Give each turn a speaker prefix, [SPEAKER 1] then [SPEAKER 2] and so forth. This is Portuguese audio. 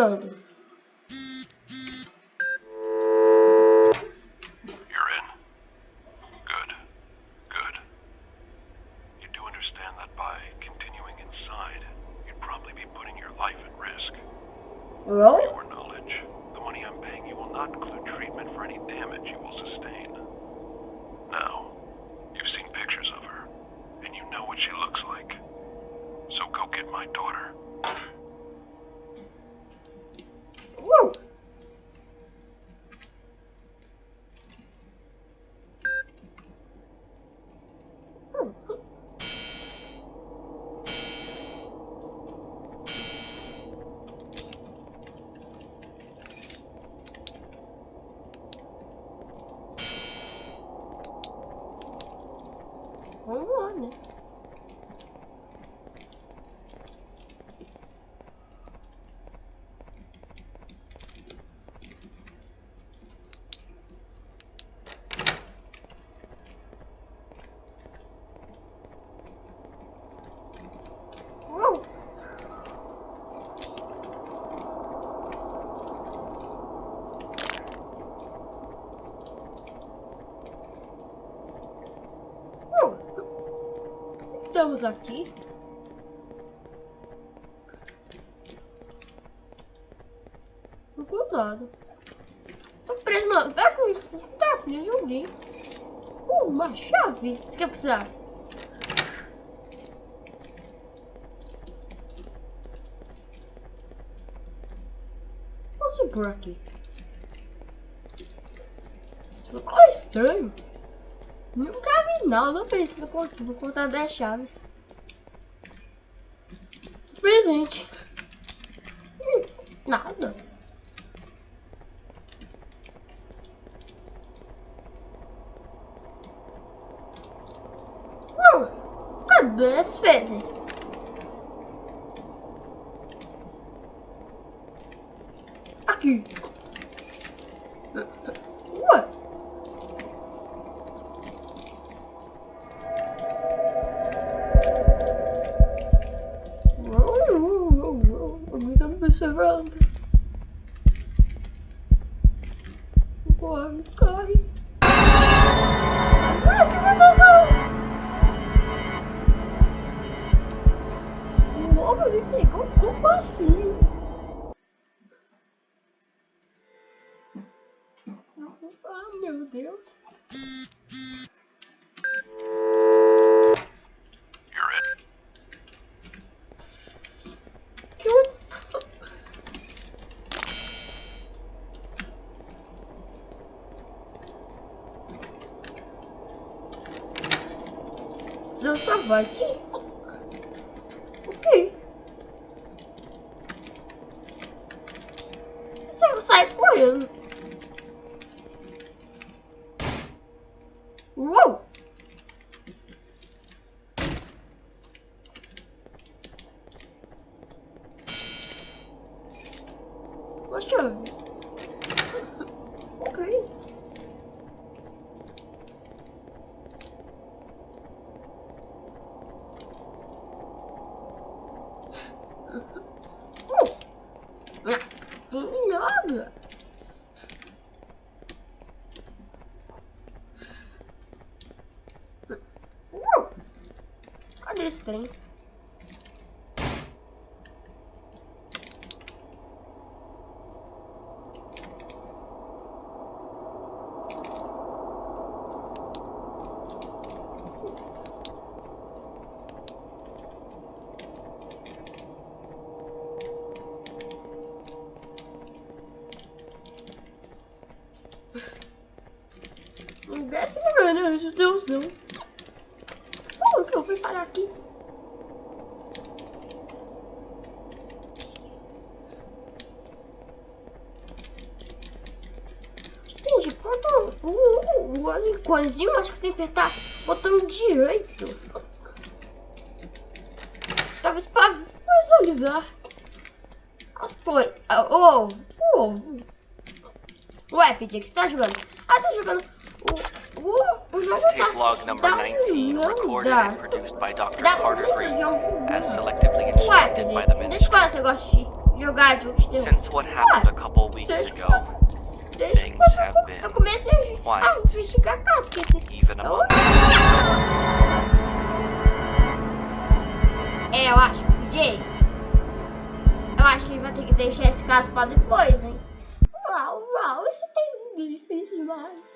[SPEAKER 1] jogando.
[SPEAKER 2] You're in. Good. Good. You do understand that by continuing inside, you'd probably be putting your life at risk. For
[SPEAKER 1] Well,
[SPEAKER 2] your knowledge, the money I'm paying you will not include treatment for any damage you will sustain. Now, you've seen pictures of her, and you know what she looks like. So go get my daughter.
[SPEAKER 1] Vamos lá, né? Estamos aqui. Tô nada. Tô preso, mano. Pega com isso. Tá, filho. Uh, uma chave. Você quer precisar? Posso ir por aqui? Isso ficou estranho. Nunca vi nada parecido com aqui. Vou contar 10 chaves. Presente. Hum, nada. Hum, cadê esse Fede? Aqui. Ah, meu Deus. Eu... Estava aqui. Ok. Só sai correndo. Chave. ok. Ah, Tem nada. Uh. Cadê esse trem? Desce não, meu Deus, não. Como que eu fui parar aqui? Entendi, quanto o, o, o acho que tem que apertar o botão direito. Talvez pra visualizar as coisas. Oh, oh. Ué, Pedi, que você tá jogando? Ah, tô jogando o, o, o
[SPEAKER 3] Tape log number
[SPEAKER 1] dá
[SPEAKER 3] 19,
[SPEAKER 1] não
[SPEAKER 3] recorded and produced by Dr. Carter Green, as selectively instructed by the
[SPEAKER 1] terror.
[SPEAKER 3] Since what happened a couple weeks ago, things have been quiet. even among
[SPEAKER 1] é, eu acho, DJ, eu acho que ele vai ter que deixar esse caso pra depois, hein. Uau, uau, isso tem difícil demais.